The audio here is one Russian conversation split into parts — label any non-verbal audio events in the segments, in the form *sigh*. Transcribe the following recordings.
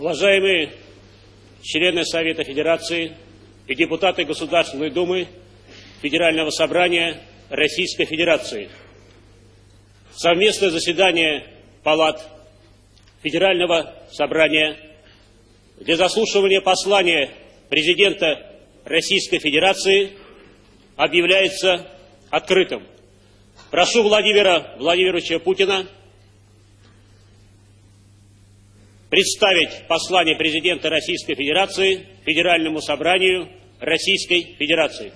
Уважаемые члены Совета Федерации и депутаты Государственной Думы Федерального Собрания Российской Федерации. Совместное заседание Палат Федерального Собрания для заслушивания послания президента Российской Федерации объявляется открытым. Прошу Владимира Владимировича Путина представить послание президента Российской Федерации Федеральному собранию Российской Федерации.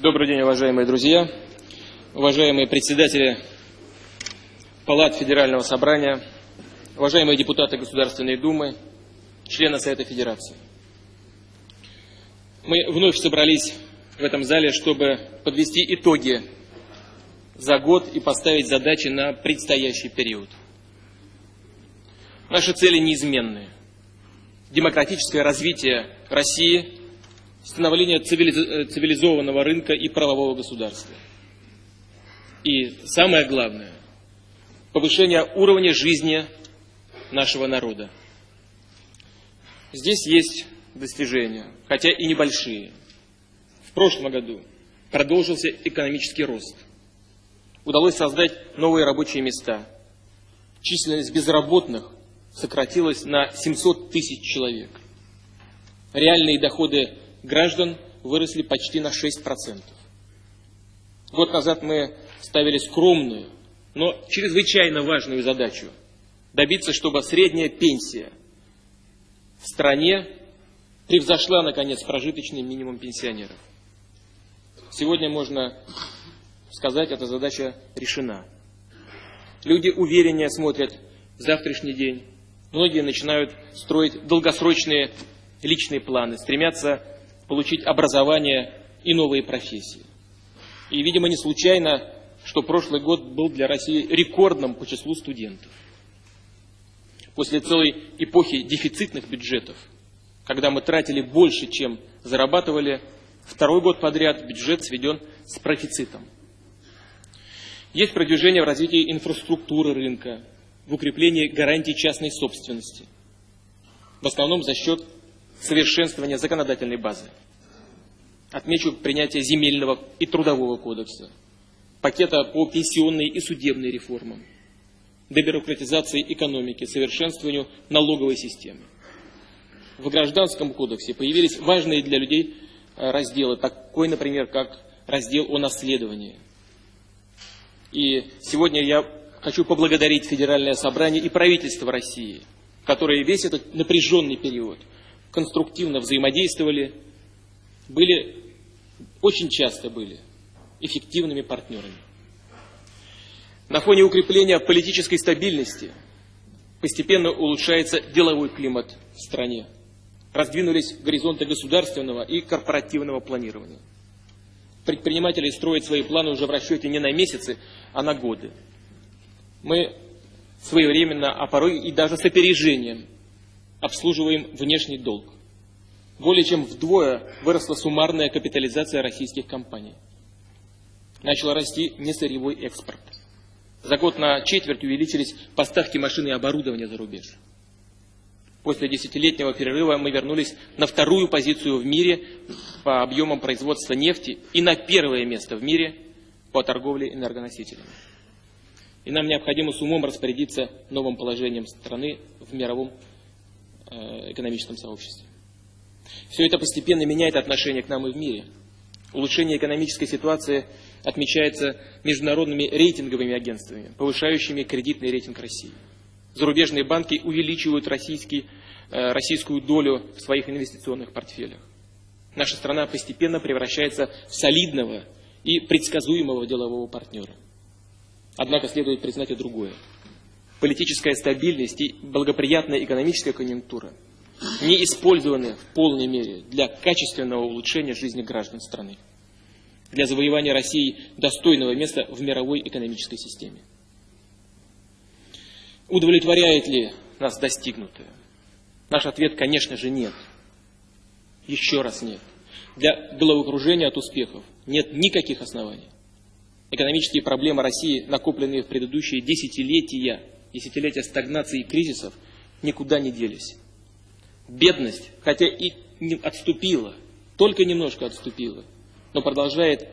Добрый день, уважаемые друзья, уважаемые председатели Палат Федерального собрания, уважаемые депутаты Государственной Думы, члены Совета Федерации. Мы вновь собрались в этом зале, чтобы подвести итоги за год и поставить задачи на предстоящий период. Наши цели неизменны. Демократическое развитие России – становления цивилизованного рынка и правового государства. И самое главное, повышение уровня жизни нашего народа. Здесь есть достижения, хотя и небольшие. В прошлом году продолжился экономический рост. Удалось создать новые рабочие места. Численность безработных сократилась на 700 тысяч человек. Реальные доходы граждан выросли почти на 6%. Год назад мы ставили скромную, но чрезвычайно важную задачу – добиться, чтобы средняя пенсия в стране превзошла, наконец, прожиточный минимум пенсионеров. Сегодня можно сказать, эта задача решена. Люди увереннее смотрят в завтрашний день. Многие начинают строить долгосрочные личные планы, стремятся получить образование и новые профессии. И, видимо, не случайно, что прошлый год был для России рекордным по числу студентов. После целой эпохи дефицитных бюджетов, когда мы тратили больше, чем зарабатывали, второй год подряд бюджет сведен с профицитом. Есть продвижение в развитии инфраструктуры рынка, в укреплении гарантий частной собственности. В основном за счет совершенствования законодательной базы. Отмечу принятие земельного и трудового кодекса, пакета по пенсионной и судебной реформам, дебюрократизации экономики, совершенствованию налоговой системы. В Гражданском кодексе появились важные для людей э, разделы, такой, например, как раздел о наследовании. И сегодня я хочу поблагодарить Федеральное собрание и правительство России, которые весь этот напряженный период – конструктивно взаимодействовали, были, очень часто были эффективными партнерами. На фоне укрепления политической стабильности постепенно улучшается деловой климат в стране. Раздвинулись горизонты государственного и корпоративного планирования. Предприниматели строят свои планы уже в расчете не на месяцы, а на годы. Мы своевременно, а порой и даже с опережением обслуживаем внешний долг. Более чем вдвое выросла суммарная капитализация российских компаний. Начал расти несырьевой экспорт. За год на четверть увеличились поставки машин и оборудования за рубеж. После десятилетнего перерыва мы вернулись на вторую позицию в мире по объемам производства нефти и на первое место в мире по торговле энергоносителями. И нам необходимо с умом распорядиться новым положением страны в мировом Э, экономическом сообществе. Все это постепенно меняет отношение к нам и в мире. Улучшение экономической ситуации отмечается международными рейтинговыми агентствами, повышающими кредитный рейтинг России. Зарубежные банки увеличивают российский, э, российскую долю в своих инвестиционных портфелях. Наша страна постепенно превращается в солидного и предсказуемого делового партнера. Однако следует признать и другое политическая стабильность и благоприятная экономическая конъюнктура не использованы в полной мере для качественного улучшения жизни граждан страны, для завоевания России достойного места в мировой экономической системе. Удовлетворяет ли нас достигнутое? Наш ответ, конечно же, нет. Еще раз нет. Для головокружения от успехов нет никаких оснований. Экономические проблемы России, накопленные в предыдущие десятилетия, десятилетия стагнации и кризисов, никуда не делись. Бедность, хотя и не отступила, только немножко отступила, но продолжает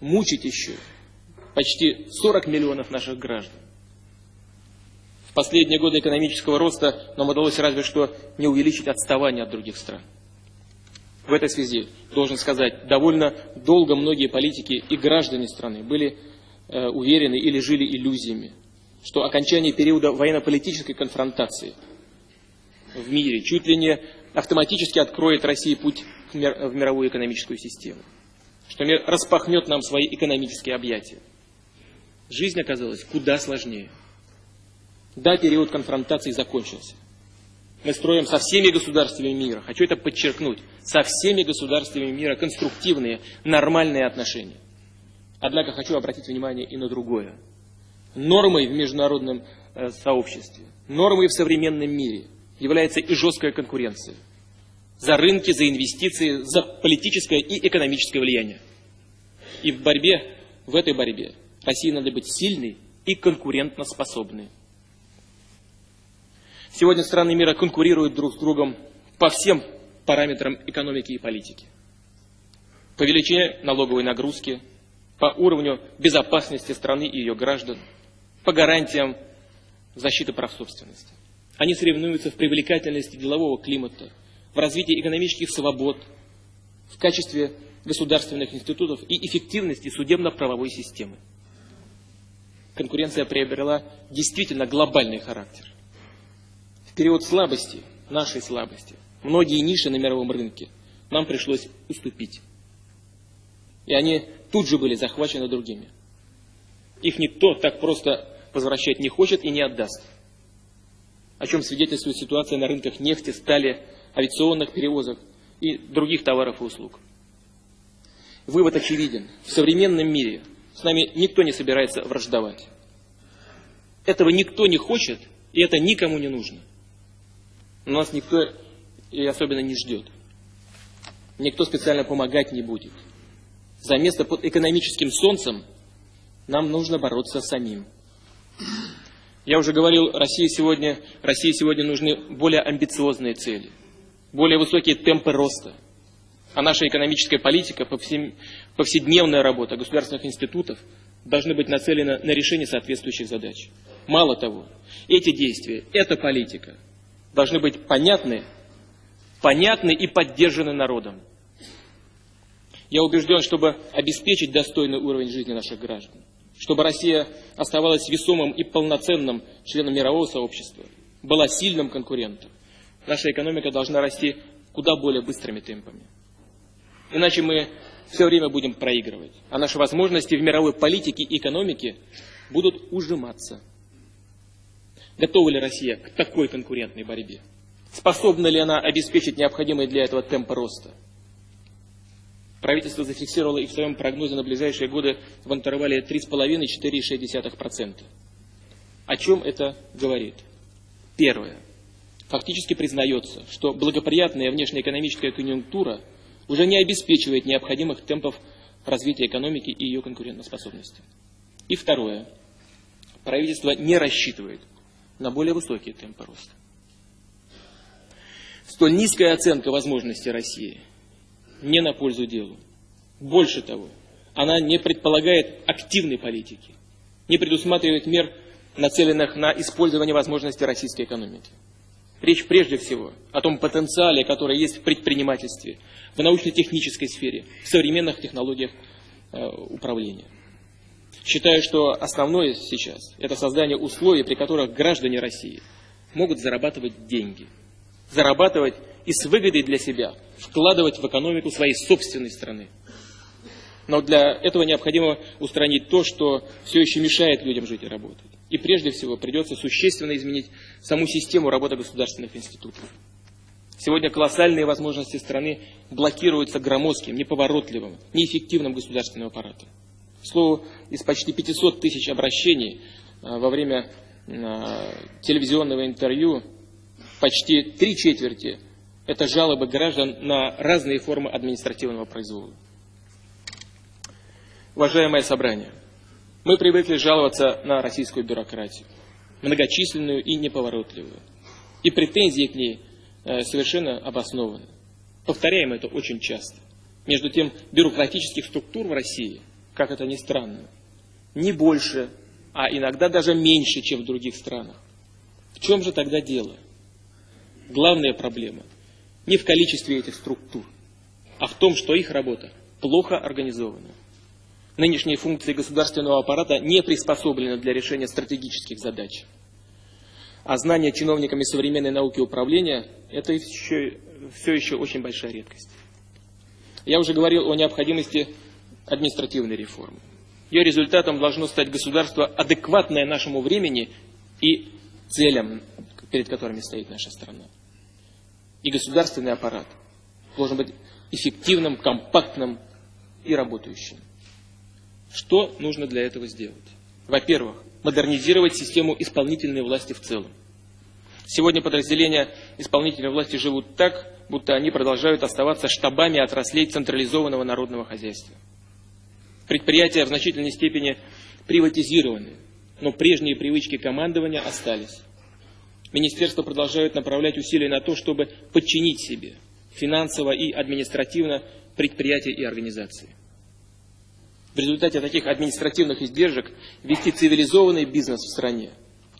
мучить еще почти 40 миллионов наших граждан. В последние годы экономического роста нам удалось разве что не увеличить отставание от других стран. В этой связи должен сказать, довольно долго многие политики и граждане страны были э, уверены или жили иллюзиями, что окончание периода военно-политической конфронтации в мире чуть ли не автоматически откроет России путь в мировую экономическую систему, что распахнет нам свои экономические объятия. Жизнь оказалась куда сложнее. Да, период конфронтации закончился. Мы строим со всеми государствами мира, хочу это подчеркнуть, со всеми государствами мира конструктивные, нормальные отношения. Однако хочу обратить внимание и на другое. Нормой в международном э, сообществе, нормой в современном мире является и жесткая конкуренция. За рынки, за инвестиции, за политическое и экономическое влияние. И в борьбе, в этой борьбе России надо быть сильной и конкурентоспособной. Сегодня страны мира конкурируют друг с другом по всем параметрам экономики и политики. По величине налоговой нагрузки, по уровню безопасности страны и ее граждан, по гарантиям защиты прав собственности. Они соревнуются в привлекательности делового климата, в развитии экономических свобод, в качестве государственных институтов и эффективности судебно-правовой системы. Конкуренция приобрела действительно глобальный характер период слабости, нашей слабости, многие ниши на мировом рынке нам пришлось уступить. И они тут же были захвачены другими. Их никто так просто возвращать не хочет и не отдаст. О чем свидетельствует ситуация на рынках нефти, стали, авиационных перевозок и других товаров и услуг. Вывод очевиден. В современном мире с нами никто не собирается враждовать. Этого никто не хочет, и это никому не нужно нас никто и особенно не ждет. Никто специально помогать не будет. За место под экономическим солнцем нам нужно бороться самим. Я уже говорил, России сегодня, России сегодня нужны более амбициозные цели, более высокие темпы роста. А наша экономическая политика, повседневная работа государственных институтов должны быть нацелены на решение соответствующих задач. Мало того, эти действия, эта политика – должны быть понятны, понятны и поддержаны народом. Я убежден, чтобы обеспечить достойный уровень жизни наших граждан, чтобы Россия оставалась весомым и полноценным членом мирового сообщества, была сильным конкурентом, наша экономика должна расти куда более быстрыми темпами. Иначе мы все время будем проигрывать, а наши возможности в мировой политике и экономике будут ужиматься. Готова ли Россия к такой конкурентной борьбе? Способна ли она обеспечить необходимый для этого темп роста? Правительство зафиксировало и в своем прогнозе на ближайшие годы в интервале 3,5-4,6%. О чем это говорит? Первое. Фактически признается, что благоприятная внешнеэкономическая конъюнктура уже не обеспечивает необходимых темпов развития экономики и ее конкурентоспособности. И второе. Правительство не рассчитывает на более высокие темпы роста. Столь низкая оценка возможностей России не на пользу делу. Больше того, она не предполагает активной политики, не предусматривает мер, нацеленных на использование возможностей российской экономики. Речь прежде всего о том потенциале, который есть в предпринимательстве, в научно-технической сфере, в современных технологиях э, управления. Считаю, что основное сейчас – это создание условий, при которых граждане России могут зарабатывать деньги. Зарабатывать и с выгодой для себя вкладывать в экономику своей собственной страны. Но для этого необходимо устранить то, что все еще мешает людям жить и работать. И прежде всего придется существенно изменить саму систему работы государственных институтов. Сегодня колоссальные возможности страны блокируются громоздким, неповоротливым, неэффективным государственным аппаратом. К слову, из почти 500 тысяч обращений э, во время телевизионного интервью почти три четверти – это жалобы граждан на разные формы административного произвола. Уважаемое собрание, мы привыкли жаловаться на российскую бюрократию, многочисленную и неповоротливую. И претензии к ней э, совершенно обоснованы. Повторяем это очень часто. Между тем, бюрократических структур в России, как это ни странно, не больше, а иногда даже меньше, чем в других странах. В чем же тогда дело? Главная проблема не в количестве этих структур, а в том, что их работа плохо организована. Нынешние функции государственного аппарата не приспособлены для решения стратегических задач. А знание чиновниками современной науки управления – это еще, все еще очень большая редкость. Я уже говорил о необходимости административной реформы. Ее результатом должно стать государство, адекватное нашему времени и целям, перед которыми стоит наша страна. И государственный аппарат должен быть эффективным, компактным и работающим. Что нужно для этого сделать? Во-первых, модернизировать систему исполнительной власти в целом. Сегодня подразделения исполнительной власти живут так, будто они продолжают оставаться штабами отраслей централизованного народного хозяйства. Предприятия в значительной степени приватизированы, но прежние привычки командования остались. Министерства продолжают направлять усилия на то, чтобы подчинить себе финансово и административно предприятия и организации. В результате таких административных издержек вести цивилизованный бизнес в стране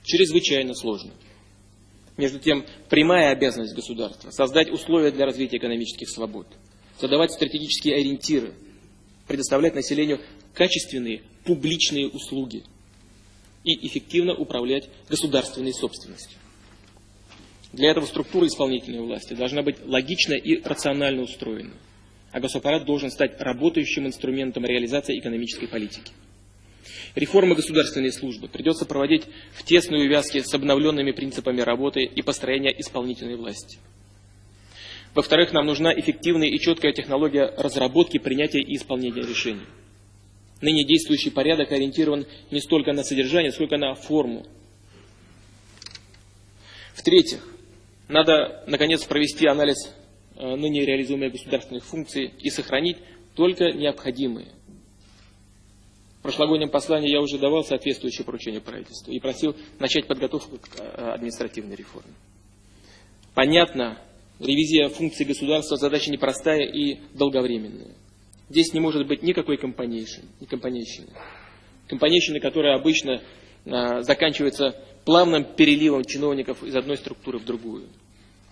чрезвычайно сложно. Между тем, прямая обязанность государства – создать условия для развития экономических свобод, задавать стратегические ориентиры, предоставлять населению качественные публичные услуги и эффективно управлять государственной собственностью. Для этого структура исполнительной власти должна быть логично и рационально устроена, а госаппарат должен стать работающим инструментом реализации экономической политики. Реформы государственной службы придется проводить в тесной увязке с обновленными принципами работы и построения исполнительной власти. Во-вторых, нам нужна эффективная и четкая технология разработки, принятия и исполнения решений. Ныне действующий порядок ориентирован не столько на содержание, сколько на форму. В-третьих, надо, наконец, провести анализ э, ныне реализуемых государственных функций и сохранить только необходимые – прошлогоднем послании я уже давал соответствующее поручение правительству и просил начать подготовку к э, административной реформе. Понятно, ревизия функций государства задача непростая и долговременная. Здесь не может быть никакой компанейщины. Компанейщины, которая обычно заканчивается плавным переливом чиновников из одной структуры в другую.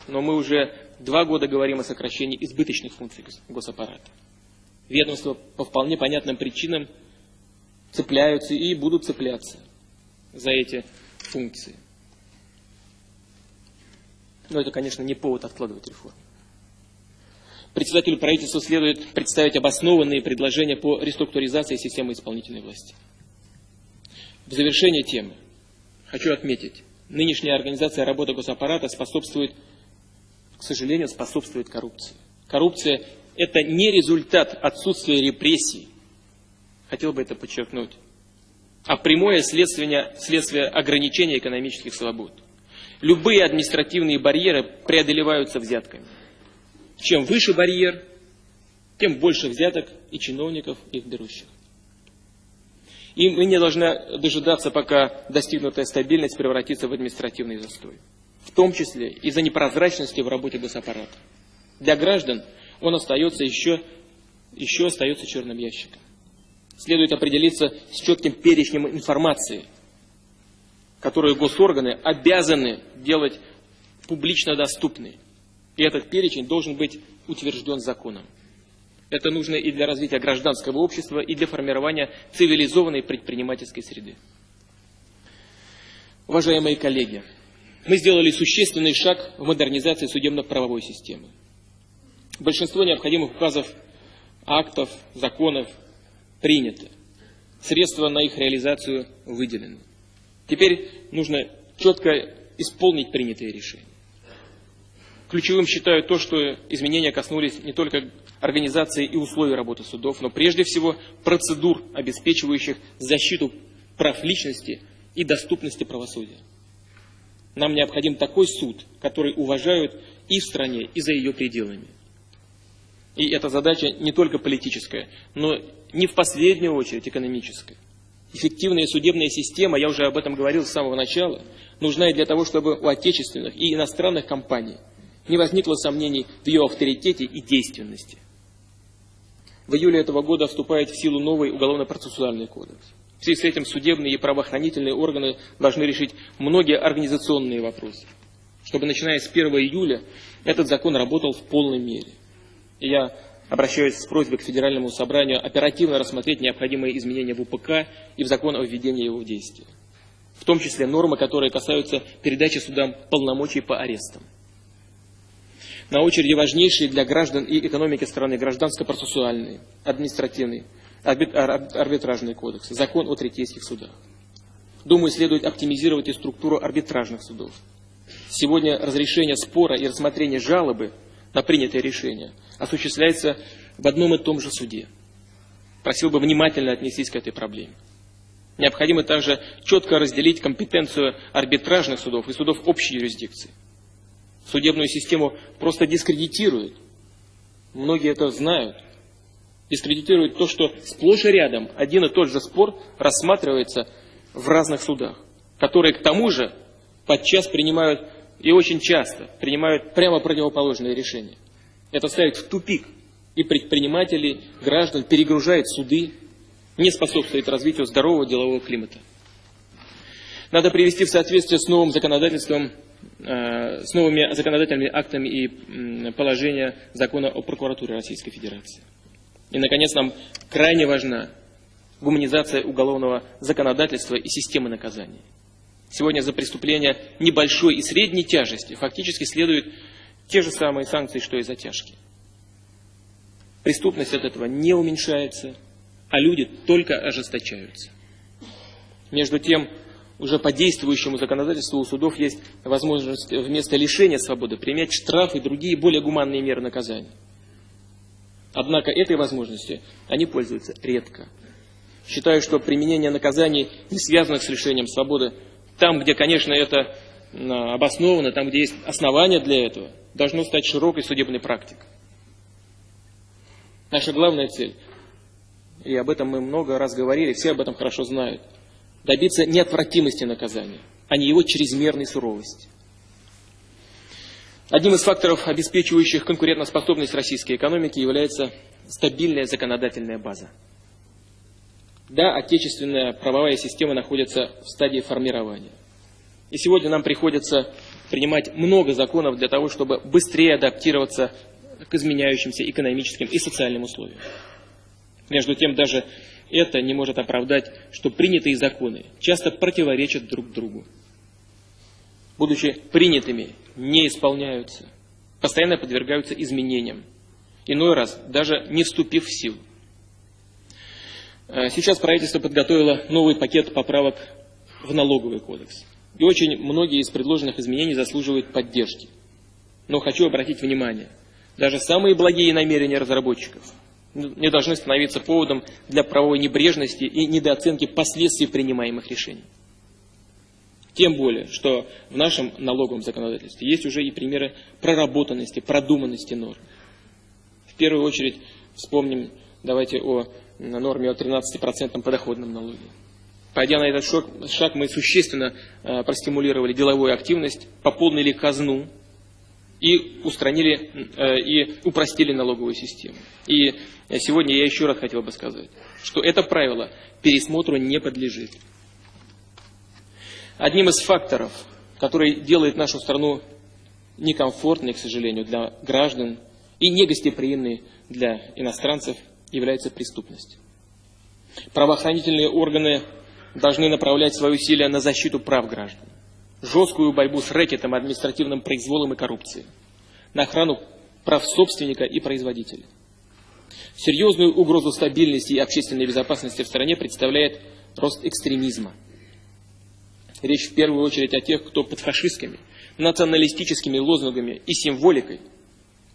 Но мы уже два года говорим о сокращении избыточных функций госаппарата. Ведомство по вполне понятным причинам цепляются и будут цепляться за эти функции. Но это, конечно, не повод откладывать реформу. Председателю правительства следует представить обоснованные предложения по реструктуризации системы исполнительной власти. В завершение темы хочу отметить, нынешняя организация работы госаппарата способствует, к сожалению, способствует коррупции. Коррупция – это не результат отсутствия репрессий, хотел бы это подчеркнуть, а прямое следствие, следствие ограничения экономических свобод. Любые административные барьеры преодолеваются взятками. Чем выше барьер, тем больше взяток и чиновников их берущих. И мы не должны дожидаться, пока достигнутая стабильность превратится в административный застой. В том числе из-за непрозрачности в работе госаппарата. Для граждан он остается еще, еще остается черным ящиком следует определиться с четким перечнем информации, которую госорганы обязаны делать публично доступной. И этот перечень должен быть утвержден законом. Это нужно и для развития гражданского общества, и для формирования цивилизованной предпринимательской среды. Уважаемые коллеги, мы сделали существенный шаг в модернизации судебно-правовой системы. Большинство необходимых указов, актов, законов принято. Средства на их реализацию выделены. Теперь нужно четко исполнить принятые решения. Ключевым считаю то, что изменения коснулись не только организации и условий работы судов, но прежде всего процедур, обеспечивающих защиту прав личности и доступности правосудия. Нам необходим такой суд, который уважают и в стране, и за ее пределами. И эта задача не только политическая, но не в последнюю очередь экономическая. Эффективная судебная система, я уже об этом говорил с самого начала, нужна и для того, чтобы у отечественных и иностранных компаний не возникло сомнений в ее авторитете и действенности. В июле этого года вступает в силу новый уголовно-процессуальный кодекс. В связи с этим судебные и правоохранительные органы должны решить многие организационные вопросы, чтобы начиная с 1 июля этот закон работал в полной мере. И я обращаюсь с просьбой к Федеральному собранию оперативно рассмотреть необходимые изменения в УПК и в закон о введении его в действие. В том числе нормы, которые касаются передачи судам полномочий по арестам. На очереди важнейшие для граждан и экономики страны гражданско-процессуальные, административные, арбитражные кодексы, закон о третейских судах. Думаю, следует оптимизировать и структуру арбитражных судов. Сегодня разрешение спора и рассмотрение жалобы на принятое решение осуществляется в одном и том же суде. Просил бы внимательно отнестись к этой проблеме. Необходимо также четко разделить компетенцию арбитражных судов и судов общей юрисдикции. Судебную систему просто дискредитируют. Многие это знают. Дискредитируют то, что сплошь и рядом один и тот же спор рассматривается в разных судах, которые к тому же подчас принимают и очень часто принимают прямо противоположные решения. Это ставит в тупик и предпринимателей, граждан, перегружает суды, не способствует развитию здорового делового климата. Надо привести в соответствие с новым законодательством, с новыми законодательными актами и положения закона о прокуратуре Российской Федерации. И, наконец, нам крайне важна гуманизация уголовного законодательства и системы наказаний. Сегодня за преступления небольшой и средней тяжести фактически следуют те же самые санкции, что и за тяжкие. Преступность от этого не уменьшается, а люди только ожесточаются. Между тем, уже по действующему законодательству у судов есть возможность вместо лишения свободы принять штрафы и другие более гуманные меры наказания. Однако этой возможностью они пользуются редко. Считаю, что применение наказаний, не связанных с лишением свободы, там, где, конечно, это обосновано, там, где есть основания для этого, должно стать широкой судебной практикой. Наша главная цель, и об этом мы много раз говорили, все об этом хорошо знают, добиться неотвратимости наказания, а не его чрезмерной суровости. Одним из факторов, обеспечивающих конкурентоспособность российской экономики, является стабильная законодательная база. Да, отечественная правовая система находится в стадии формирования. И сегодня нам приходится принимать много законов для того, чтобы быстрее адаптироваться к изменяющимся экономическим и социальным условиям. Между тем, даже это не может оправдать, что принятые законы часто противоречат друг другу. Будучи принятыми, не исполняются, постоянно подвергаются изменениям, иной раз даже не вступив в силу. Э, сейчас правительство подготовило новый пакет поправок в налоговый кодекс. И очень многие из предложенных изменений заслуживают поддержки. Но хочу обратить внимание, даже самые благие намерения разработчиков не должны становиться поводом для правовой небрежности и недооценки последствий принимаемых решений. Тем более, что в нашем налоговом законодательстве есть уже и примеры проработанности, продуманности норм. В первую очередь вспомним, давайте о норме о 13% подоходном налоге. Пойдя на этот шаг, шаг мы существенно э, простимулировали деловую активность, пополнили казну и устранили э, и упростили налоговую систему. И сегодня я еще раз хотел бы сказать, что это правило пересмотру не подлежит. Одним из факторов, который делает нашу страну некомфортной, к сожалению, для граждан и негостеприимной для иностранцев – является преступность. Правоохранительные органы должны направлять свои усилия на защиту прав граждан, жесткую борьбу с рэкетом, административным произволом и коррупцией, на охрану прав собственника и производителя. Серьезную угрозу стабильности и общественной безопасности в стране представляет рост экстремизма. Речь в первую очередь о тех, кто под фашистскими, националистическими лозунгами и символикой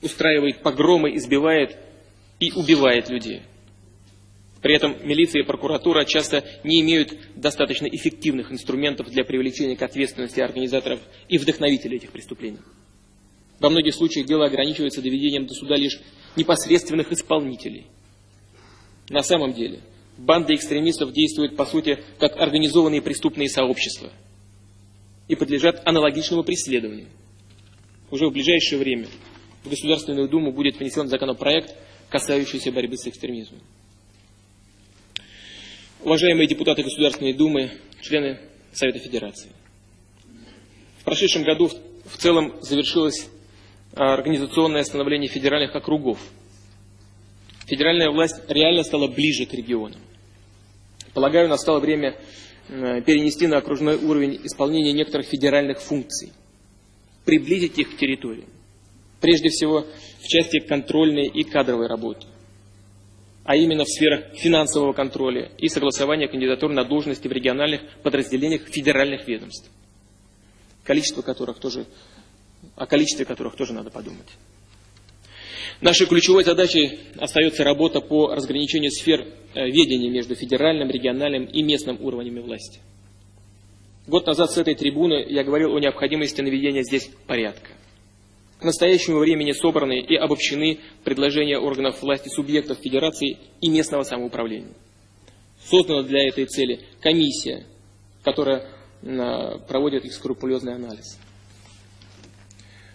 устраивает погромы, избивает и убивает людей. При этом милиция и прокуратура часто не имеют достаточно эффективных инструментов для привлечения к ответственности организаторов и вдохновителей этих преступлений. Во многих случаях дело ограничивается доведением до суда лишь непосредственных исполнителей. На самом деле, банды экстремистов действуют, по сути, как организованные преступные сообщества и подлежат аналогичному преследованию. Уже в ближайшее время в Государственную Думу будет внесен законопроект, касающийся борьбы с экстремизмом. Уважаемые депутаты Государственной Думы, члены Совета Федерации. В прошедшем году в целом завершилось а, организационное становление федеральных округов. Федеральная власть реально стала ближе к регионам. Полагаю, настало время перенести на окружной уровень исполнения некоторых федеральных функций, приблизить их к территориям. Прежде всего, в части контрольной и кадровой работы а именно в сферах финансового контроля и согласования кандидатур на должности в региональных подразделениях федеральных ведомств, количество которых тоже, о количестве которых тоже надо подумать. Нашей ключевой задачей остается работа по разграничению сфер э, ведения между федеральным, региональным и местным уровнями власти. Год назад с этой трибуны я говорил о необходимости наведения здесь порядка. К настоящему времени собраны и обобщены предложения органов власти субъектов Федерации и местного самоуправления. Создана для этой цели комиссия, которая проводит их скрупулезный анализ.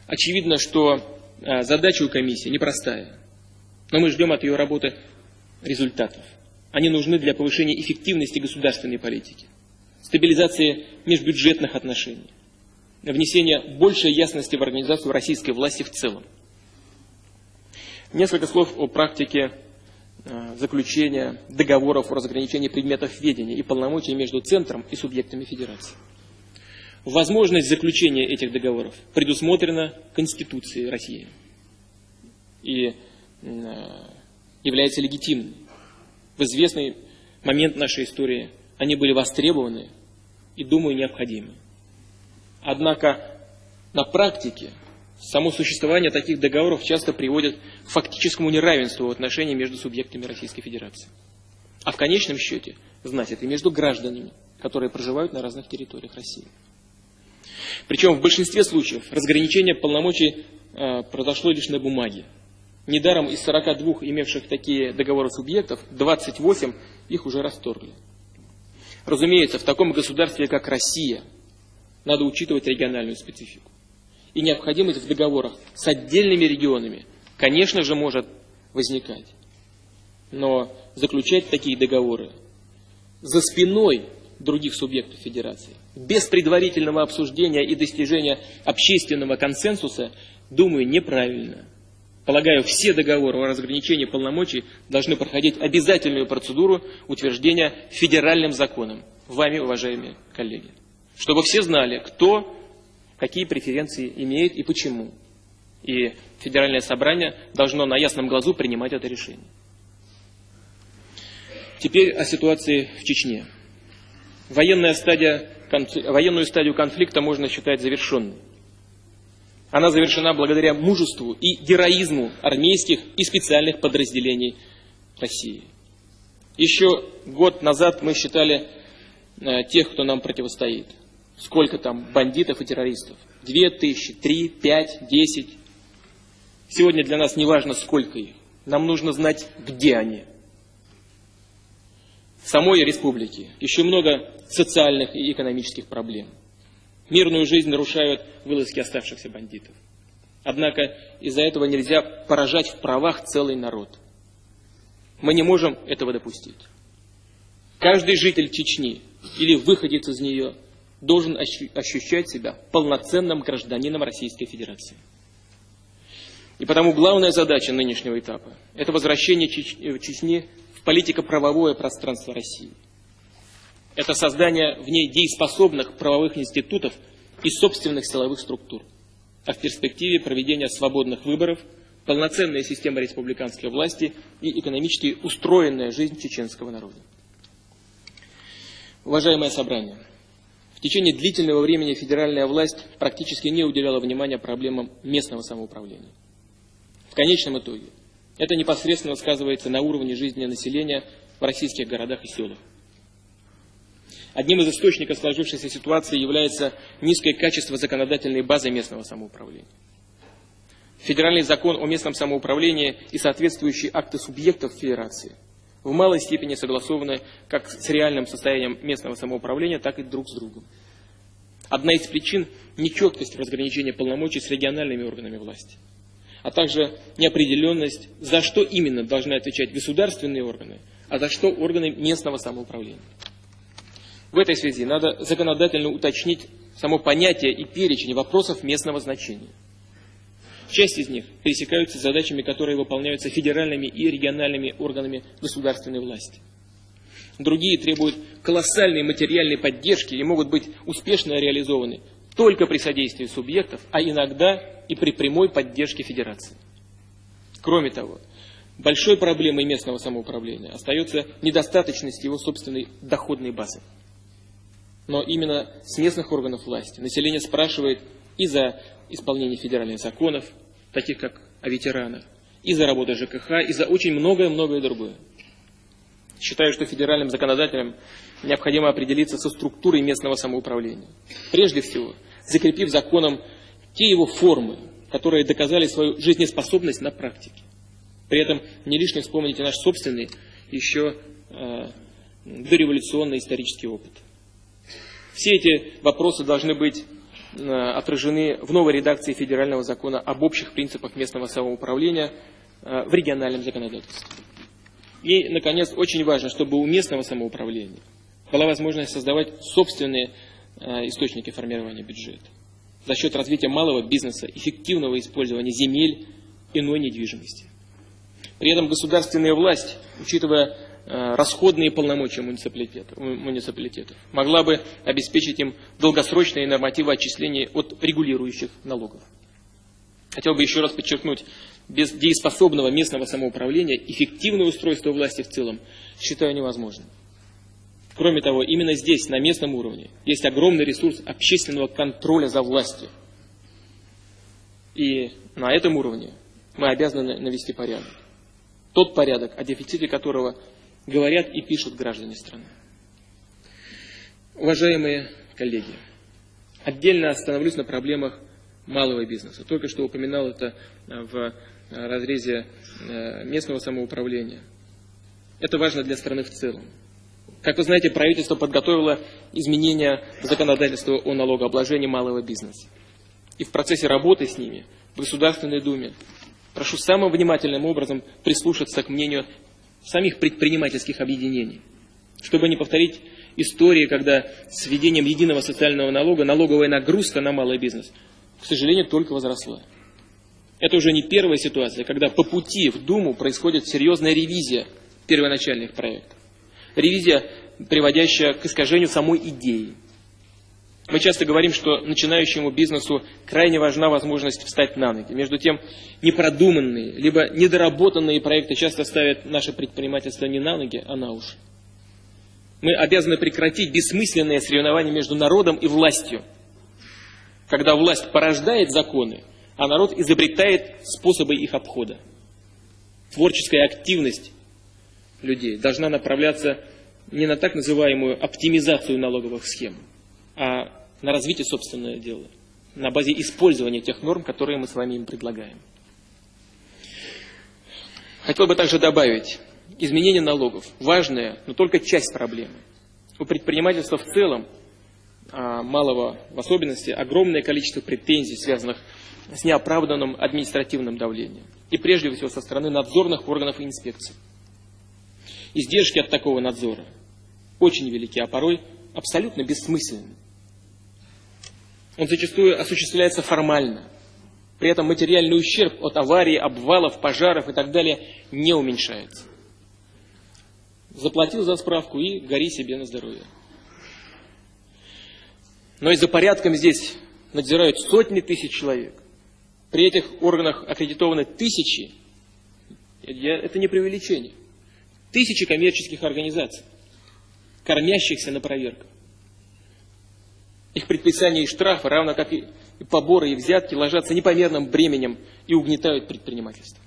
Очевидно, что а, задача у комиссии непростая, но мы ждем от ее работы результатов. Они нужны для повышения эффективности государственной политики, стабилизации межбюджетных отношений, внесения большей ясности в организацию российской власти в целом. Несколько слов о практике э, заключения договоров о разграничении предметов ведения и полномочий между Центром и субъектами Федерации. Возможность заключения этих договоров предусмотрена Конституцией России и э, является легитимной. В известный момент нашей истории они были востребованы и, думаю, необходимы. Однако на практике само существование таких договоров часто приводит к фактическому неравенству в отношении между субъектами Российской Федерации. А в конечном счете, значит, и между гражданами, которые проживают на разных территориях России. Причем в большинстве случаев разграничение полномочий э, произошло лишь на бумаге. Недаром из 42 имевших такие договоры субъектов, 28 их уже расторгли. Разумеется, в таком государстве, как Россия, надо учитывать региональную специфику. И необходимость в договорах с отдельными регионами, конечно же, может возникать. Но заключать такие договоры за спиной других субъектов Федерации, без предварительного обсуждения и достижения общественного консенсуса, думаю, неправильно. Полагаю, все договоры о разграничении полномочий должны проходить обязательную процедуру утверждения федеральным законом. Вами, уважаемые коллеги чтобы все знали, кто какие преференции имеет и почему. И Федеральное собрание должно на ясном глазу принимать это решение. Теперь о ситуации в Чечне. Военная стадия, военную стадию конфликта можно считать завершенной. Она завершена благодаря мужеству и героизму армейских и специальных подразделений России. Еще год назад мы считали э, тех, кто нам противостоит – Сколько там бандитов и террористов? Две тысячи, три, пять, десять. Сегодня для нас не важно, сколько их. Нам нужно знать, где они. В самой республике еще много социальных и экономических проблем. Мирную жизнь нарушают вылазки оставшихся бандитов. Однако из-за этого нельзя поражать в правах целый народ. Мы не можем этого допустить. Каждый житель Чечни или выходец из нее – должен ощущать себя полноценным гражданином Российской Федерации. И потому главная задача нынешнего этапа – это возвращение э, Чечни в политико-правовое пространство России. Это создание в ней дееспособных правовых институтов и собственных силовых структур, а в перспективе проведения свободных выборов, полноценная система республиканской власти и экономически устроенная жизнь чеченского народа. Уважаемое собрание – течение длительного времени федеральная власть практически не уделяла внимания проблемам местного самоуправления. В конечном итоге это непосредственно сказывается на уровне жизни населения в российских городах и селах. Одним из источников сложившейся ситуации является низкое качество законодательной базы местного самоуправления. Федеральный закон о местном самоуправлении и соответствующие акты субъектов Федерации в малой степени согласованы как с реальным состоянием местного самоуправления, так и друг с другом. Одна из причин – нечеткость разграничения полномочий с региональными органами власти, а также неопределенность, за что именно должны отвечать государственные органы, а за что органы местного самоуправления. В этой связи надо законодательно уточнить само понятие и перечень вопросов местного значения. Часть из них пересекаются с задачами, которые выполняются федеральными и региональными органами государственной власти. Другие требуют колоссальной материальной поддержки и могут быть успешно реализованы только при содействии субъектов, а иногда и при прямой поддержке федерации. Кроме того, большой проблемой местного самоуправления остается недостаточность его собственной доходной базы. Но именно с местных органов власти население спрашивает и за исполнение федеральных законов, таких как о ветеранах, и за работу ЖКХ, и за очень многое-многое другое. Считаю, что федеральным законодателям необходимо определиться со структурой местного самоуправления. Прежде всего, закрепив законом те его формы, которые доказали свою жизнеспособность на практике. При этом не лишне вспомните наш собственный, еще э, дореволюционный исторический опыт. Все эти вопросы должны быть отражены в новой редакции федерального закона об общих принципах местного самоуправления э, в региональном законодательстве. И, наконец, очень важно, чтобы у местного самоуправления была возможность создавать собственные э, источники формирования бюджета за счет развития малого бизнеса, эффективного использования земель, иной недвижимости. При этом государственная власть, учитывая Э, расходные полномочия муниципалитетов, муниципалитетов, могла бы обеспечить им долгосрочные нормативы отчислений от регулирующих налогов. Хотел бы еще раз подчеркнуть, без дееспособного местного самоуправления эффективное устройство власти в целом считаю невозможным. Кроме того, именно здесь, на местном уровне, есть огромный ресурс общественного контроля за властью. И на этом уровне мы обязаны навести порядок. Тот порядок, о дефиците которого говорят и пишут граждане страны. Уважаемые коллеги, отдельно остановлюсь на проблемах малого бизнеса. Только что упоминал это в разрезе э, местного самоуправления. Это важно для страны в целом. Как вы знаете, правительство подготовило изменения законодательства о налогообложении малого бизнеса. И в процессе работы с ними в Государственной Думе прошу самым внимательным образом прислушаться к мнению самих предпринимательских объединений, чтобы не повторить истории, когда с введением единого социального налога налоговая нагрузка на малый бизнес, к сожалению, только возросла. Это уже не первая ситуация, когда по пути в Думу происходит серьезная ревизия первоначальных проектов. Ревизия, приводящая к искажению самой идеи. Мы часто говорим, что начинающему бизнесу крайне важна возможность встать на ноги. Между тем, непродуманные, либо недоработанные проекты часто ставят наше предпринимательство не на ноги, а на уши. Мы обязаны прекратить бессмысленное соревнование между народом и властью. Когда власть порождает законы, а народ изобретает способы их обхода. Творческая активность людей должна направляться не на так называемую оптимизацию налоговых схем, а на развитие собственного дела, на базе использования тех норм, которые мы с вами им предлагаем. Хотел бы также добавить, изменение налогов – важная, но только часть проблемы. У предпринимательства в целом, а малого в особенности, огромное количество претензий, связанных с неоправданным административным давлением. И прежде всего со стороны надзорных органов и инспекций. Издержки от такого надзора очень велики, а порой абсолютно бессмысленны. Он зачастую осуществляется формально. При этом материальный ущерб от аварий, обвалов, пожаров и так далее не уменьшается. Заплатил за справку и гори себе на здоровье. Но и за порядком здесь надзирают сотни тысяч человек. При этих органах аккредитованы тысячи, это не преувеличение, тысячи коммерческих организаций, кормящихся на проверках. Их предписания и штрафы, равно как и поборы и взятки, ложатся непомерным бременем и угнетают предпринимательство.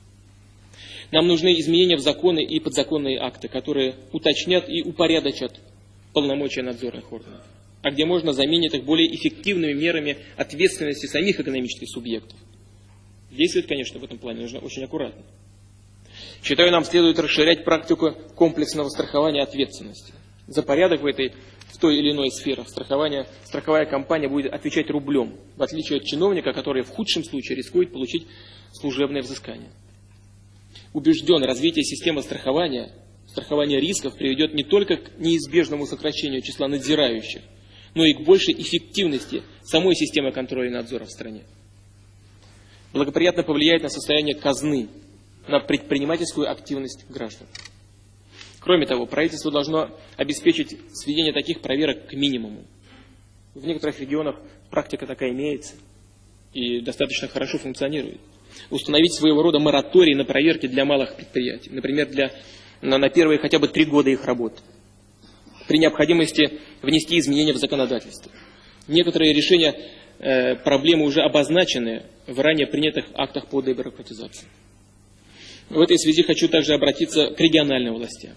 Нам нужны изменения в законы и подзаконные акты, которые уточнят и упорядочат полномочия надзорных органов, а где можно заменить их более эффективными мерами ответственности самих экономических субъектов. Действовать, конечно, в этом плане нужно очень аккуратно. Считаю, нам следует расширять практику комплексного страхования ответственности. За порядок в этой в той или иной сфере страхования страховая компания будет отвечать рублем, в отличие от чиновника, который в худшем случае рискует получить служебное взыскание. Убежден, развитие системы страхования, страхования рисков приведет не только к неизбежному сокращению числа надзирающих, но и к большей эффективности самой системы контроля и надзора в стране. Благоприятно повлияет на состояние казны, на предпринимательскую активность граждан. Кроме того, правительство должно обеспечить сведение таких проверок к минимуму. В некоторых регионах практика такая имеется и достаточно хорошо функционирует. Установить своего рода мораторий на проверки для малых предприятий, например, для, на, на первые хотя бы три года их работы. При необходимости внести изменения в законодательство. Некоторые решения э, проблемы уже обозначены в ранее принятых актах по дебюрократизации. В этой связи хочу также обратиться к региональным властям.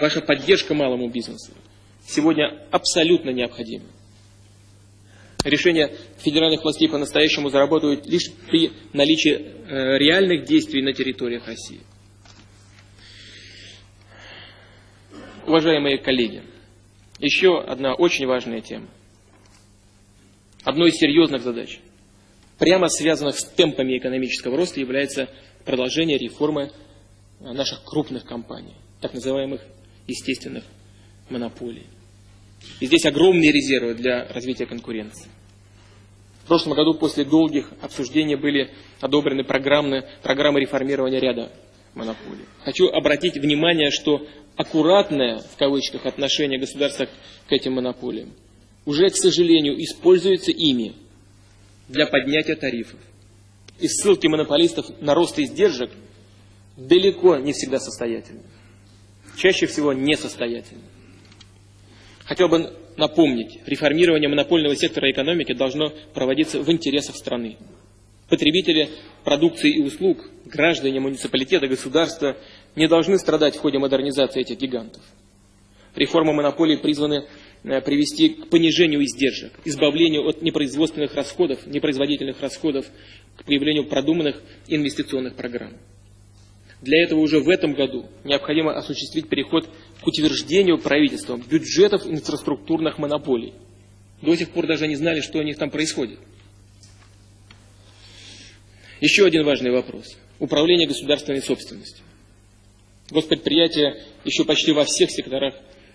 Ваша поддержка малому бизнесу сегодня абсолютно необходима. Решения федеральных властей по-настоящему заработают лишь при наличии э, реальных действий на территориях России. Уважаемые коллеги, еще одна очень важная тема. Одной из серьезных задач, прямо связанных с темпами экономического роста, является продолжение реформы наших крупных компаний, так называемых естественных монополий. И здесь огромные резервы для развития конкуренции. В прошлом году после долгих обсуждений были одобрены программы, программы реформирования ряда монополий. Хочу обратить внимание, что аккуратное, в кавычках, отношение государства к этим монополиям уже, к сожалению, используется ими для поднятия тарифов. И ссылки монополистов на рост издержек далеко не всегда состоятельны чаще всего несостоятельны. Хотел бы напомнить, реформирование монопольного сектора экономики должно проводиться в интересах страны. Потребители продукции и услуг, граждане муниципалитета, государства не должны страдать в ходе модернизации этих гигантов. Реформа монополии призваны э, привести к понижению издержек, избавлению от непроизводственных расходов, непроизводительных расходов, к появлению продуманных инвестиционных программ. Для этого уже в этом году необходимо осуществить переход к утверждению правительством бюджетов инфраструктурных монополий. До сих пор даже не знали, что у них там происходит. Еще один важный вопрос. Управление государственной собственностью. Госпредприятия еще почти во всех секторах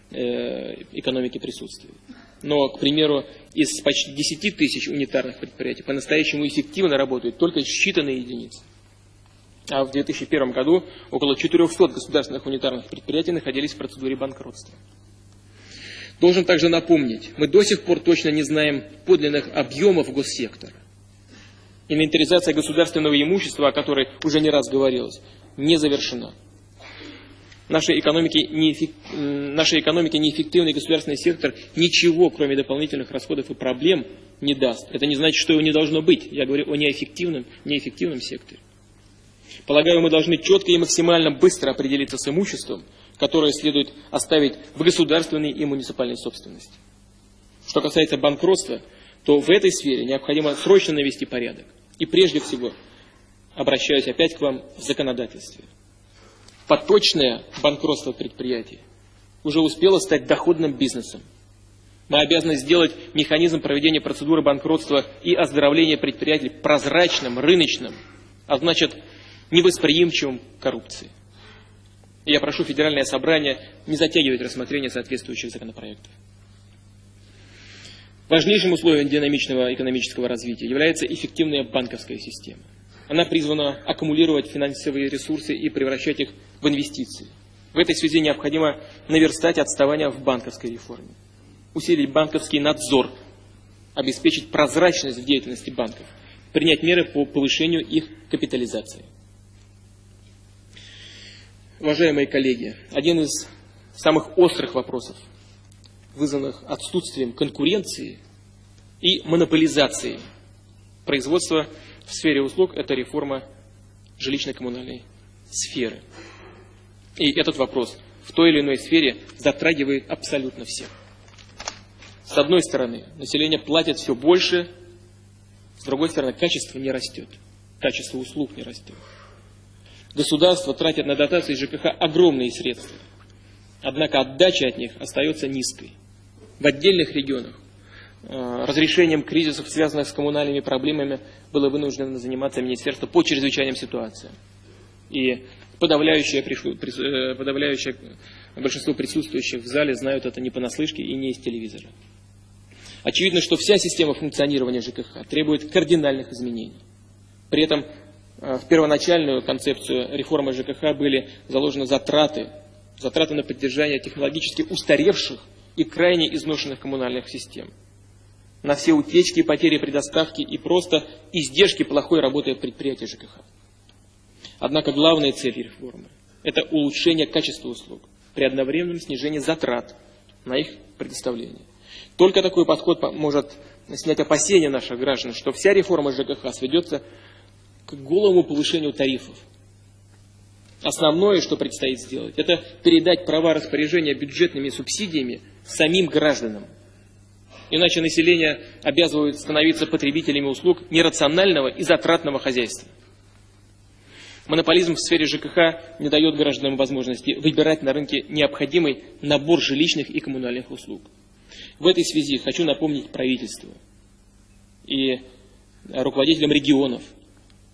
э, экономики присутствуют. Но, к примеру, из почти 10 тысяч унитарных предприятий по-настоящему эффективно работают только считанные единицы а в 2001 году около 400 государственных унитарных предприятий находились в процедуре банкротства. Должен также напомнить, мы до сих пор точно не знаем подлинных объемов госсектора. Инвентаризация государственного имущества, о которой уже не раз говорилось, не завершена. Нашей экономике, неэффек... Нашей экономике неэффективный государственный сектор ничего, кроме дополнительных расходов и проблем, не даст. Это не значит, что его не должно быть. Я говорю о неэффективном, неэффективном секторе. Полагаю, мы должны четко и максимально быстро определиться с имуществом, которое следует оставить в государственной и муниципальной собственности. Что касается банкротства, то в этой сфере необходимо срочно навести порядок. И прежде всего, обращаюсь опять к вам в законодательстве. Поточное банкротство предприятий уже успело стать доходным бизнесом. Мы обязаны сделать механизм проведения процедуры банкротства и оздоровления предприятий прозрачным, рыночным, а значит невосприимчивым к коррупции. И я прошу Федеральное собрание не затягивать рассмотрение соответствующих законопроектов. Важнейшим условием динамичного экономического развития является эффективная банковская система. Она призвана аккумулировать финансовые ресурсы и превращать их в инвестиции. В этой связи необходимо наверстать отставание в банковской реформе, усилить банковский надзор, обеспечить прозрачность в деятельности банков, принять меры по повышению их капитализации. Уважаемые коллеги, один из самых острых вопросов, вызванных отсутствием конкуренции и монополизации производства в сфере услуг, это реформа жилищно-коммунальной сферы. И этот вопрос в той или иной сфере затрагивает абсолютно всех. С одной стороны, население платит все больше, с другой стороны, качество не растет, качество услуг не растет. Государство тратит на дотации ЖКХ огромные средства, однако отдача от них остается низкой. В отдельных регионах э, разрешением кризисов, связанных с коммунальными проблемами, было вынуждено заниматься Министерство по чрезвычайным ситуациям. И подавляющее, э, подавляющее большинство присутствующих в зале знают это не понаслышке и не из телевизора. Очевидно, что вся система функционирования ЖКХ требует кардинальных изменений. При этом в первоначальную концепцию реформы ЖКХ были заложены затраты, затраты на поддержание технологически устаревших и крайне изношенных коммунальных систем, на все утечки, потери при доставке и просто издержки плохой работы предприятия ЖКХ. Однако главная цель реформы – это улучшение качества услуг при одновременном снижении затрат на их предоставление. Только такой подход может снять опасения наших граждан, что вся реформа ЖКХ сведется к голому повышению тарифов. Основное, что предстоит сделать, это передать права распоряжения бюджетными субсидиями самим гражданам. Иначе население обязывают становиться потребителями услуг нерационального и затратного хозяйства. Монополизм в сфере ЖКХ не дает гражданам возможности выбирать на рынке необходимый набор жилищных и коммунальных услуг. В этой связи хочу напомнить правительству и руководителям регионов,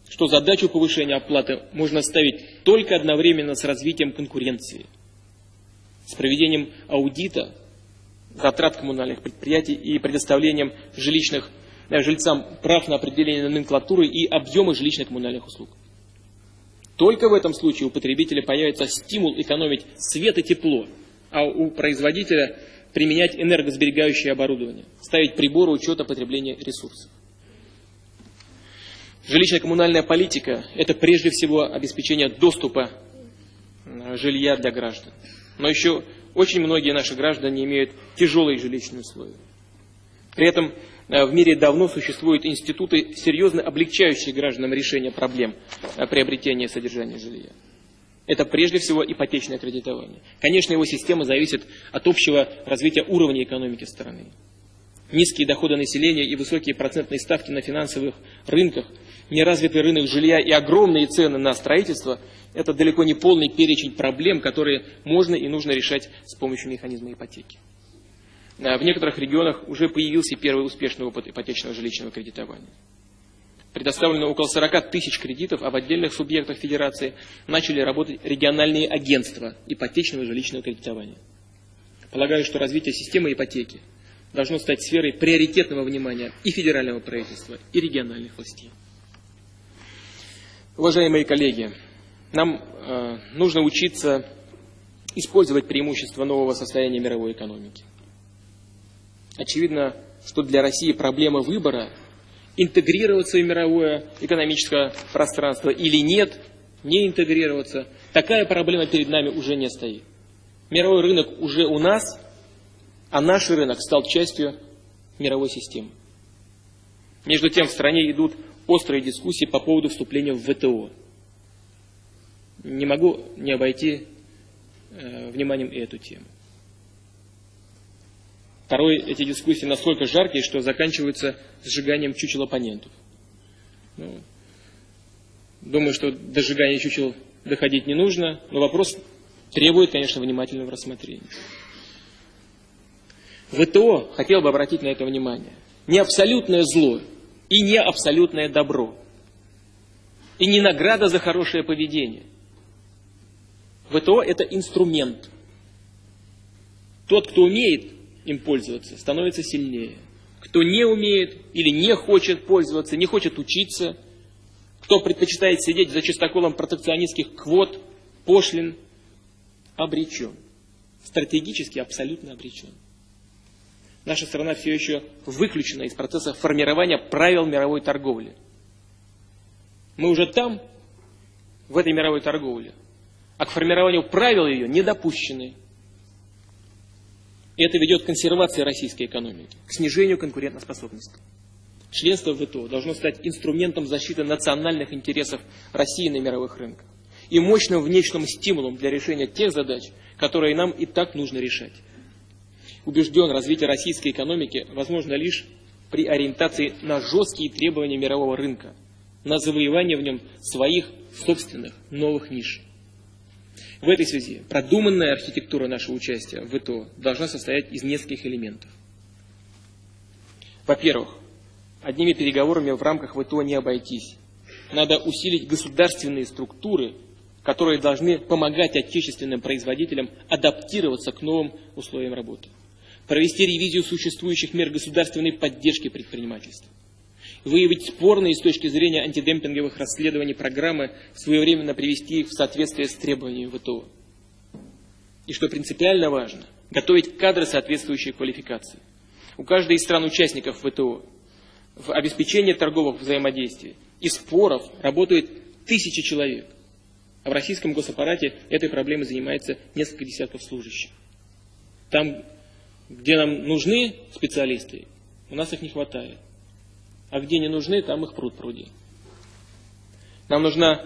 что задачу повышения оплаты можно ставить только одновременно с развитием конкуренции, с проведением аудита затрат коммунальных предприятий и предоставлением жилищных, э, жильцам прав на определение номенклатуры и объемы жилищных коммунальных услуг. Только в этом случае у потребителя появится стимул экономить свет и тепло, а у производителя применять энергосберегающее оборудование, ставить приборы учета потребления ресурсов. Жилищно-коммунальная политика – это прежде всего обеспечение доступа э, жилья для граждан. Но еще очень многие наши граждане имеют тяжелые жилищные условия. При этом э, в мире давно существуют институты, серьезно облегчающие гражданам решение проблем э, приобретения и содержания жилья. Это прежде всего ипотечное кредитование. Конечно, его система зависит от общего развития уровня экономики страны. Низкие доходы населения и высокие процентные ставки на финансовых рынках, неразвитый рынок жилья и огромные цены на строительство – это далеко не полный перечень проблем, которые можно и нужно решать с помощью механизма ипотеки. В некоторых регионах уже появился первый успешный опыт ипотечного жилищного кредитования предоставлено около 40 тысяч кредитов, а в отдельных субъектах Федерации начали работать региональные агентства ипотечного жилищного кредитования. Полагаю, что развитие системы ипотеки должно стать сферой приоритетного внимания и федерального правительства, и региональных властей. Уважаемые коллеги, нам э, нужно учиться использовать преимущества нового состояния мировой экономики. Очевидно, что для России проблема выбора интегрироваться в мировое экономическое пространство или нет, не интегрироваться, такая проблема перед нами уже не стоит. Мировой рынок уже у нас, а наш рынок стал частью мировой системы. Между тем в стране идут острые дискуссии по поводу вступления в ВТО. Не могу не обойти э, вниманием эту тему. Порой эти дискуссии настолько жаркие, что заканчиваются сжиганием чучел оппонентов. Ну, думаю, что до сжигания чучел доходить не нужно, но вопрос требует, конечно, внимательного рассмотрения. ВТО хотел бы обратить на это внимание. Не абсолютное зло и не абсолютное добро. И не награда за хорошее поведение. ВТО – это инструмент. Тот, кто умеет им пользоваться, становится сильнее. Кто не умеет или не хочет пользоваться, не хочет учиться, кто предпочитает сидеть за чистоколом протекционистских квот, пошлин, обречен. Стратегически абсолютно обречен. Наша страна все еще выключена из процесса формирования правил мировой торговли. Мы уже там, в этой мировой торговле, а к формированию правил ее не допущены. И это ведет к консервации российской экономики, к снижению конкурентоспособности. Членство в ВТО должно стать инструментом защиты национальных интересов России на мировых рынках. И и мощным внешним стимулом для решения тех задач, которые нам и так нужно решать. Убежден, развитие российской экономики возможно лишь при ориентации на жесткие требования мирового рынка, на завоевание в нем своих собственных новых ниш. В этой связи продуманная архитектура нашего участия в ВТО должна состоять из нескольких элементов. Во-первых, одними переговорами в рамках ВТО не обойтись. Надо усилить государственные структуры, которые должны помогать отечественным производителям адаптироваться к новым условиям работы. Провести ревизию существующих мер государственной поддержки предпринимательства выявить спорные с точки зрения антидемпинговых расследований программы, своевременно привести их в соответствие с требованиями ВТО. И что принципиально важно, готовить кадры соответствующей квалификации. У каждой из стран-участников ВТО в обеспечении торговых взаимодействий и споров работает тысячи человек. А в российском госаппарате этой проблемой занимается несколько десятков служащих. Там, где нам нужны специалисты, у нас их не хватает а где не нужны, там их пруд пруди. Нам нужна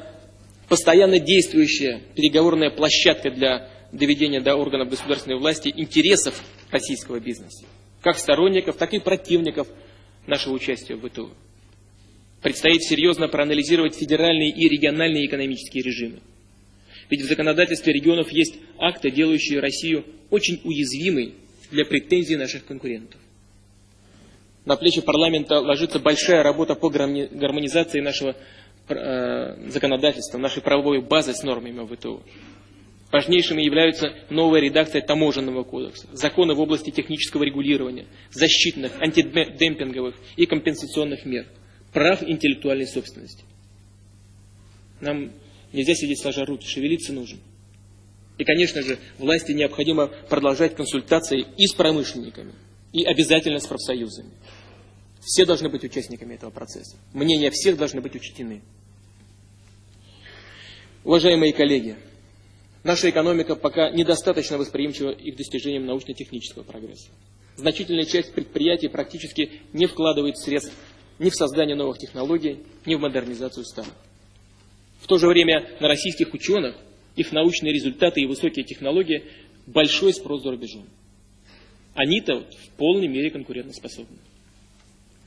постоянно действующая переговорная площадка для доведения до органов государственной власти интересов российского бизнеса, как сторонников, так и противников нашего участия в ВТО. Предстоит серьезно проанализировать федеральные и региональные экономические режимы. Ведь в законодательстве регионов есть акты, делающие Россию очень уязвимой для претензий наших конкурентов на плечи парламента ложится большая работа по гармонизации нашего э, законодательства, нашей правовой базы с нормами ВТО. Важнейшими являются новая редакция таможенного кодекса, законы в области технического регулирования, защитных, антидемпинговых и компенсационных мер, прав интеллектуальной собственности. Нам нельзя сидеть сложа руки, шевелиться нужно. И, конечно же, власти необходимо продолжать консультации и с промышленниками, и обязательно с профсоюзами. Все должны быть участниками этого процесса. Мнения всех должны быть учтены. Уважаемые коллеги, наша экономика пока недостаточно восприимчива и к достижениям научно-технического прогресса. Значительная часть предприятий практически не вкладывает средств ни в создание новых технологий, ни в модернизацию старых. В то же время на российских ученых, их научные результаты и высокие технологии большой спрос за рубежом. Они-то в полной мере конкурентоспособны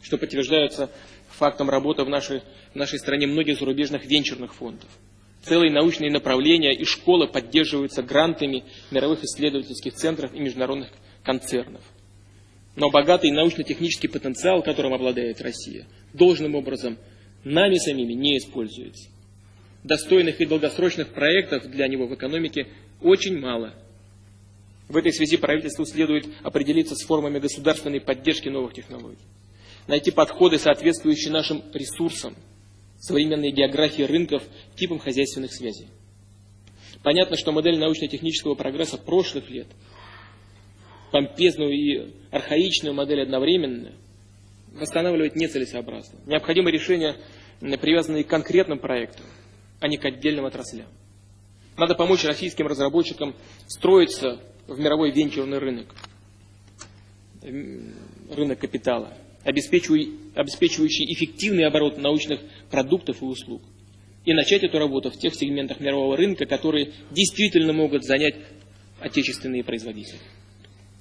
что подтверждается фактом работы в нашей, в нашей стране многих зарубежных венчурных фондов. Целые научные направления и школы поддерживаются грантами мировых исследовательских центров и международных концернов. Но богатый научно-технический потенциал, которым обладает Россия, должным образом нами самими не используется. Достойных и долгосрочных проектов для него в экономике очень мало. В этой связи правительству следует определиться с формами государственной поддержки новых технологий найти подходы, соответствующие нашим ресурсам, современной географии рынков, типам хозяйственных связей. Понятно, что модель научно-технического прогресса прошлых лет, помпезную и архаичную модель одновременно, восстанавливать нецелесообразно. Необходимо решение, привязанные к конкретным проектам, а не к отдельным отраслям. Надо помочь российским разработчикам строиться в мировой венчурный рынок, рынок капитала обеспечивающий эффективный оборот научных продуктов и услуг. И начать эту работу в тех сегментах мирового рынка, которые действительно могут занять отечественные производители.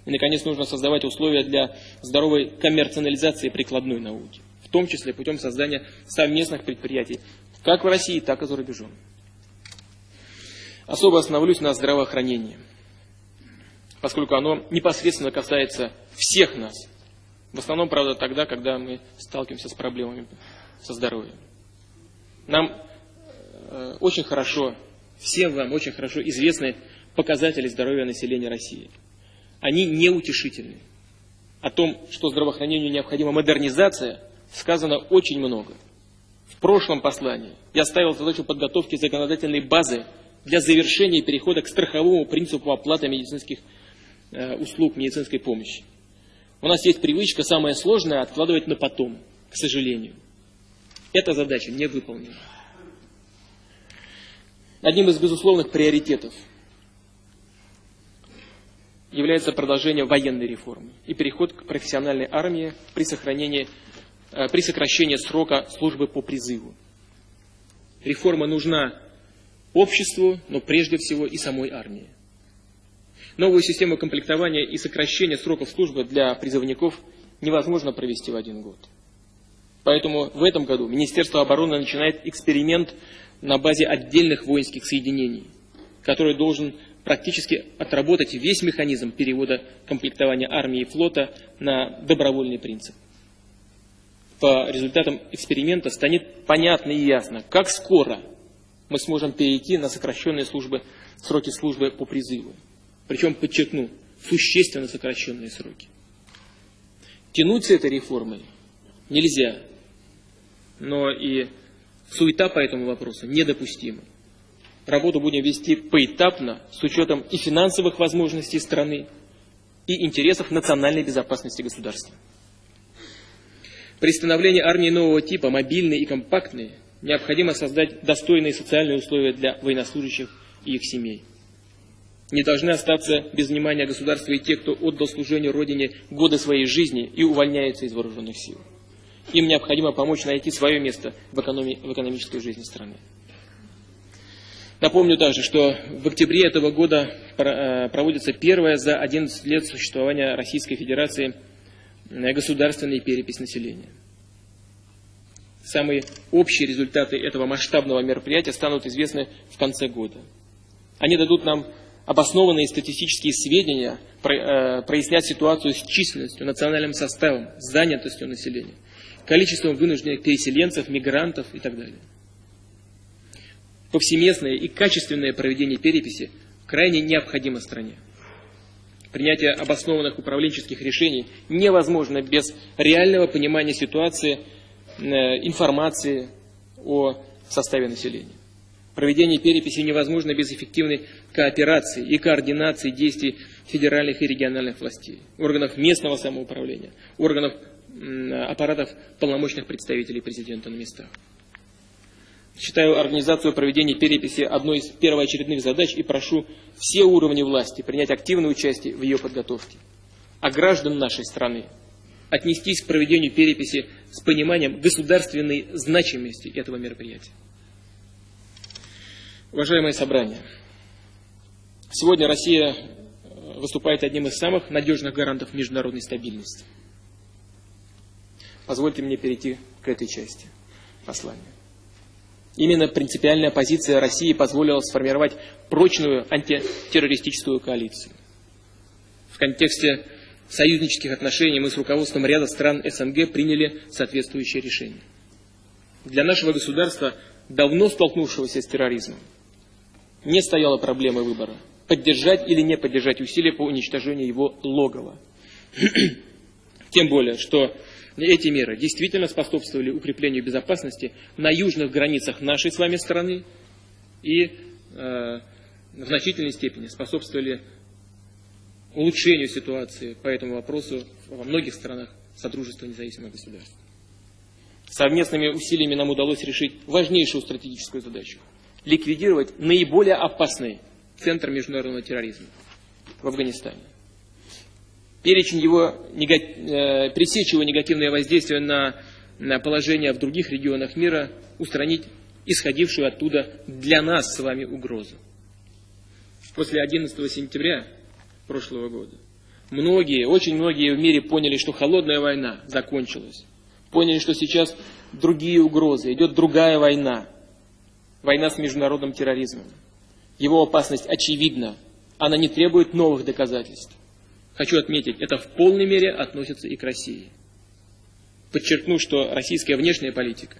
И, наконец, нужно создавать условия для здоровой коммерциализации прикладной науки, в том числе путем создания совместных предприятий, как в России, так и за рубежом. Особо остановлюсь на здравоохранении, поскольку оно непосредственно касается всех нас – в основном, правда, тогда, когда мы сталкиваемся с проблемами со здоровьем. Нам э, очень хорошо, всем вам очень хорошо известны показатели здоровья населения России. Они неутешительны. О том, что здравоохранению необходима модернизация, сказано очень много. В прошлом послании я ставил задачу подготовки законодательной базы для завершения перехода к страховому принципу оплаты медицинских э, услуг, медицинской помощи. У нас есть привычка самое сложное откладывать на потом, к сожалению. Эта задача не выполнена. Одним из безусловных приоритетов является продолжение военной реформы и переход к профессиональной армии при, сохранении, при сокращении срока службы по призыву. Реформа нужна обществу, но прежде всего и самой армии. Новую систему комплектования и сокращения сроков службы для призывников невозможно провести в один год. Поэтому в этом году Министерство обороны начинает эксперимент на базе отдельных воинских соединений, который должен практически отработать весь механизм перевода комплектования армии и флота на добровольный принцип. По результатам эксперимента станет понятно и ясно, как скоро мы сможем перейти на сокращенные службы, сроки службы по призыву. Причем, подчеркну, существенно сокращенные сроки. Тянуть с этой реформой нельзя, но и суета по этому вопросу недопустима. Работу будем вести поэтапно, с учетом и финансовых возможностей страны, и интересов национальной безопасности государства. При становлении армии нового типа, мобильной и компактной, необходимо создать достойные социальные условия для военнослужащих и их семей. Не должны остаться без внимания государства и те, кто отдал служению Родине годы своей жизни и увольняется из вооруженных сил. Им необходимо помочь найти свое место в, экономи в экономической жизни страны. Напомню также, что в октябре этого года э, проводится первая за 11 лет существования Российской Федерации государственная перепись населения. Самые общие результаты этого масштабного мероприятия станут известны в конце года. Они дадут нам обоснованные статистические сведения, э, прояснят ситуацию с численностью, национальным составом, занятостью населения, количеством вынужденных переселенцев, мигрантов и так далее. Повсеместное и качественное проведение переписи крайне необходимо стране. Принятие обоснованных управленческих решений невозможно без реального понимания ситуации Э, информации о составе населения. Проведение переписи невозможно без эффективной кооперации и координации действий федеральных и региональных властей, органов местного самоуправления, органов аппаратов полномочных представителей президента на местах. Считаю организацию проведения переписи одной из первоочередных задач и прошу все уровни власти принять активное участие в ее подготовке. А граждан нашей страны отнестись к проведению переписи с пониманием государственной значимости этого мероприятия. Уважаемое собрание, сегодня Россия э, выступает одним из самых надежных гарантов международной стабильности. Позвольте мне перейти к этой части послания. Именно принципиальная позиция России позволила сформировать прочную антитеррористическую коалицию. В контексте союзнических отношений мы с руководством ряда стран СНГ приняли соответствующее решение. Для нашего государства, давно столкнувшегося с терроризмом, не стояла проблема выбора – поддержать или не поддержать усилия по уничтожению его логова. *clears throat* Тем более, что эти меры действительно способствовали укреплению безопасности на южных границах нашей с вами страны и э, в значительной степени способствовали улучшению ситуации по этому вопросу во многих странах Содружества независимых государств. Совместными усилиями нам удалось решить важнейшую стратегическую задачу – ликвидировать наиболее опасный центр международного терроризма в Афганистане. Перечень его, э, пресечь его негативное воздействие на, на положение в других регионах мира, устранить исходившую оттуда для нас с вами угрозу. После 11 сентября прошлого года. Многие, очень многие в мире поняли, что холодная война закончилась. Поняли, что сейчас другие угрозы, идет другая война. Война с международным терроризмом. Его опасность очевидна. Она не требует новых доказательств. Хочу отметить, это в полной мере относится и к России. Подчеркну, что российская внешняя политика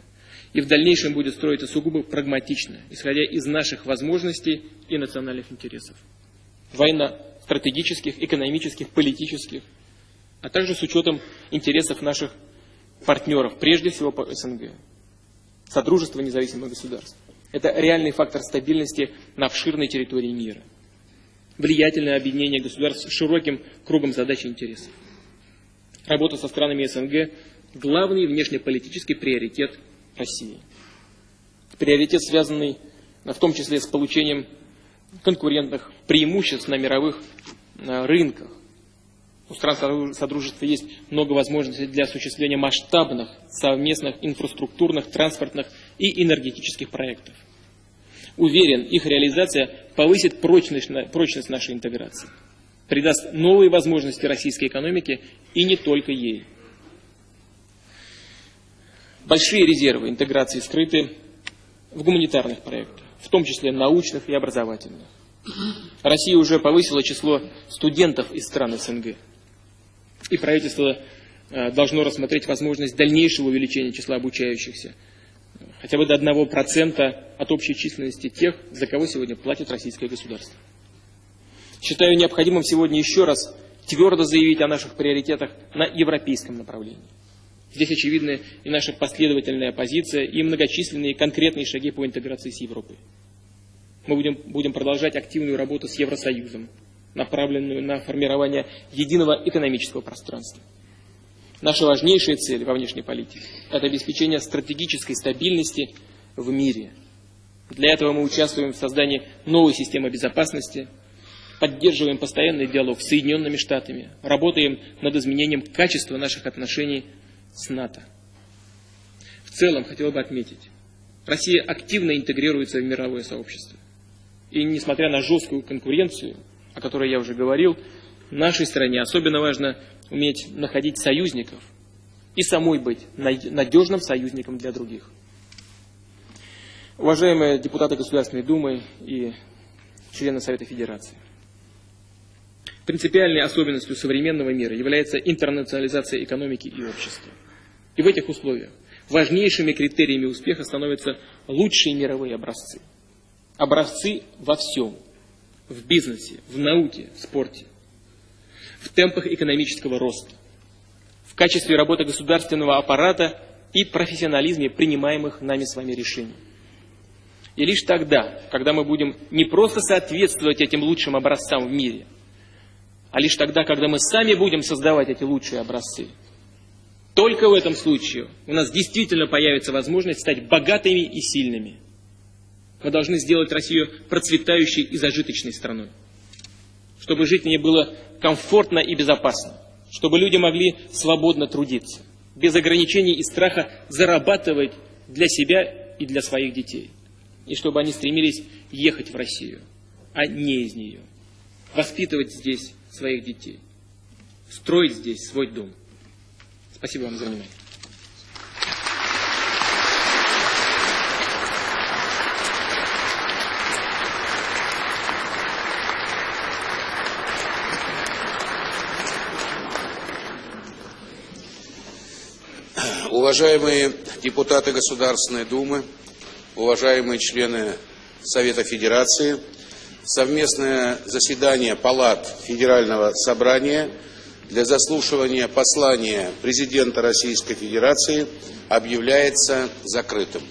и в дальнейшем будет строиться сугубо прагматично, исходя из наших возможностей и национальных интересов. Война стратегических, экономических, политических, а также с учетом интересов наших партнеров, прежде всего по СНГ, Содружества независимых государств. Это реальный фактор стабильности на обширной территории мира. Влиятельное объединение государств с широким кругом задач и интересов. Работа со странами СНГ – главный внешнеполитический приоритет России. Приоритет, связанный в том числе с получением конкурентных преимуществ на мировых э, рынках. У стран Содружества есть много возможностей для осуществления масштабных совместных инфраструктурных, транспортных и энергетических проектов. Уверен, их реализация повысит прочность, прочность нашей интеграции, придаст новые возможности российской экономике и не только ей. Большие резервы интеграции скрыты в гуманитарных проектах, в том числе научных и образовательных. Россия уже повысила число студентов из стран СНГ. И правительство э, должно рассмотреть возможность дальнейшего увеличения числа обучающихся, хотя бы до 1% от общей численности тех, за кого сегодня платит российское государство. Считаю необходимым сегодня еще раз твердо заявить о наших приоритетах на европейском направлении. Здесь очевидны и наша последовательная позиция, и многочисленные конкретные шаги по интеграции с Европой. Мы будем, будем продолжать активную работу с Евросоюзом, направленную на формирование единого экономического пространства. Наша важнейшая цель во внешней политике – это обеспечение стратегической стабильности в мире. Для этого мы участвуем в создании новой системы безопасности, поддерживаем постоянный диалог с Соединенными Штатами, работаем над изменением качества наших отношений с НАТО. В целом, хотел бы отметить, Россия активно интегрируется в мировое сообщество. И несмотря на жесткую конкуренцию, о которой я уже говорил, нашей стране особенно важно уметь находить союзников и самой быть надежным союзником для других. Уважаемые депутаты Государственной Думы и члены Совета Федерации, принципиальной особенностью современного мира является интернационализация экономики и общества. И в этих условиях важнейшими критериями успеха становятся лучшие мировые образцы – образцы во всем. В бизнесе, в науке, в спорте. В темпах экономического роста. В качестве работы государственного аппарата и профессионализме принимаемых нами с вами решений. И лишь тогда, когда мы будем не просто соответствовать этим лучшим образцам в мире, а лишь тогда, когда мы сами будем создавать эти лучшие образцы, только в этом случае у нас действительно появится возможность стать богатыми и сильными – мы должны сделать Россию процветающей и зажиточной страной. Чтобы жить в ней было комфортно и безопасно. Чтобы люди могли свободно трудиться. Без ограничений и страха зарабатывать для себя и для своих детей. И чтобы они стремились ехать в Россию, а не из нее. Воспитывать здесь своих детей. Строить здесь свой дом. Спасибо вам за внимание. Уважаемые депутаты Государственной Думы, уважаемые члены Совета Федерации, совместное заседание Палат Федерального Собрания для заслушивания послания президента Российской Федерации объявляется закрытым.